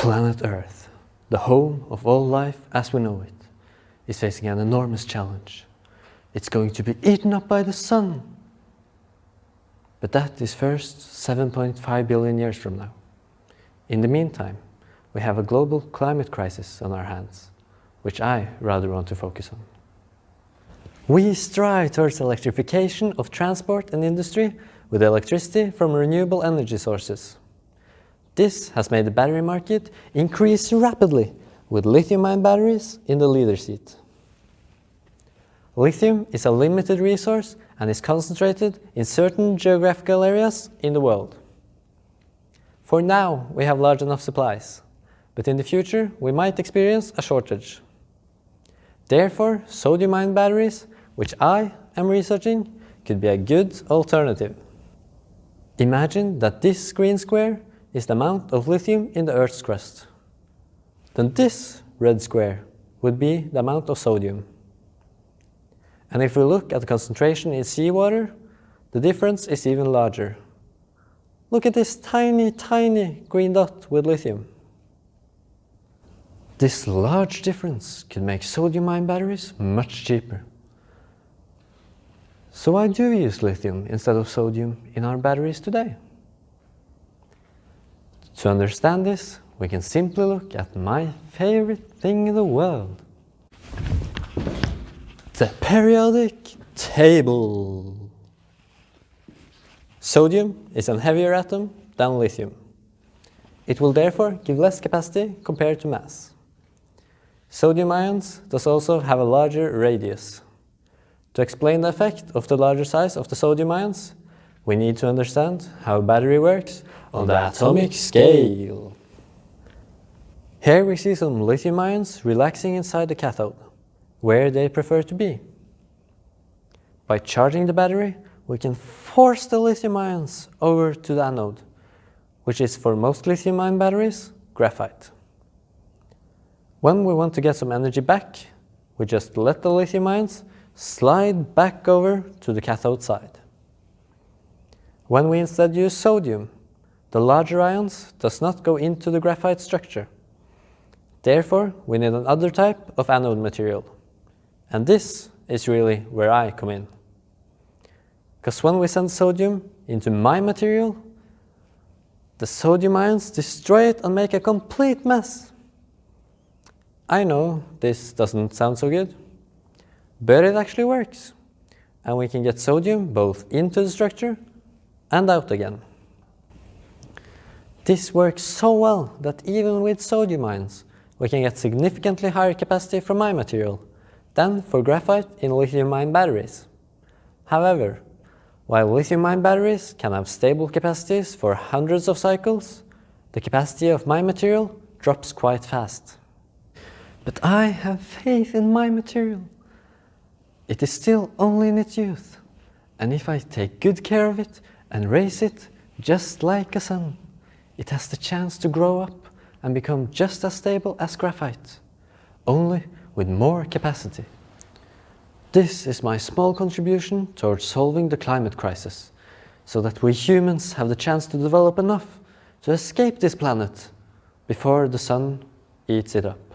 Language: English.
Planet Earth, the home of all life as we know it, is facing an enormous challenge. It's going to be eaten up by the sun. But that is first 7.5 billion years from now. In the meantime, we have a global climate crisis on our hands, which I rather want to focus on. We strive towards electrification of transport and industry with electricity from renewable energy sources. This has made the battery market increase rapidly with lithium-ion batteries in the leader seat. Lithium is a limited resource and is concentrated in certain geographical areas in the world. For now, we have large enough supplies, but in the future we might experience a shortage. Therefore, sodium-ion batteries which I am researching, could be a good alternative. Imagine that this green square is the amount of lithium in the Earth's crust. Then this red square would be the amount of sodium. And if we look at the concentration in seawater, the difference is even larger. Look at this tiny, tiny green dot with lithium. This large difference can make sodium-ion batteries much cheaper. So why do we use lithium instead of sodium in our batteries today? To understand this, we can simply look at my favorite thing in the world. The periodic table. Sodium is a heavier atom than lithium. It will therefore give less capacity compared to mass. Sodium ions does also have a larger radius. To explain the effect of the larger size of the sodium ions, we need to understand how a battery works on the atomic scale. Here we see some lithium ions relaxing inside the cathode, where they prefer to be. By charging the battery, we can force the lithium ions over to the anode, which is for most lithium ion batteries, graphite. When we want to get some energy back, we just let the lithium ions slide back over to the cathode side. When we instead use sodium, the larger ions does not go into the graphite structure. Therefore, we need another type of anode material. And this is really where I come in. Because when we send sodium into my material, the sodium ions destroy it and make a complete mess. I know this doesn't sound so good, but it actually works. And we can get sodium both into the structure and out again. This works so well that even with sodium ions, we can get significantly higher capacity from my material than for graphite in lithium-ion batteries. However, while lithium-ion batteries can have stable capacities for hundreds of cycles, the capacity of my material drops quite fast. But I have faith in my material. It is still only in its youth, and if I take good care of it and raise it just like a son, it has the chance to grow up and become just as stable as graphite, only with more capacity. This is my small contribution towards solving the climate crisis, so that we humans have the chance to develop enough to escape this planet before the sun eats it up.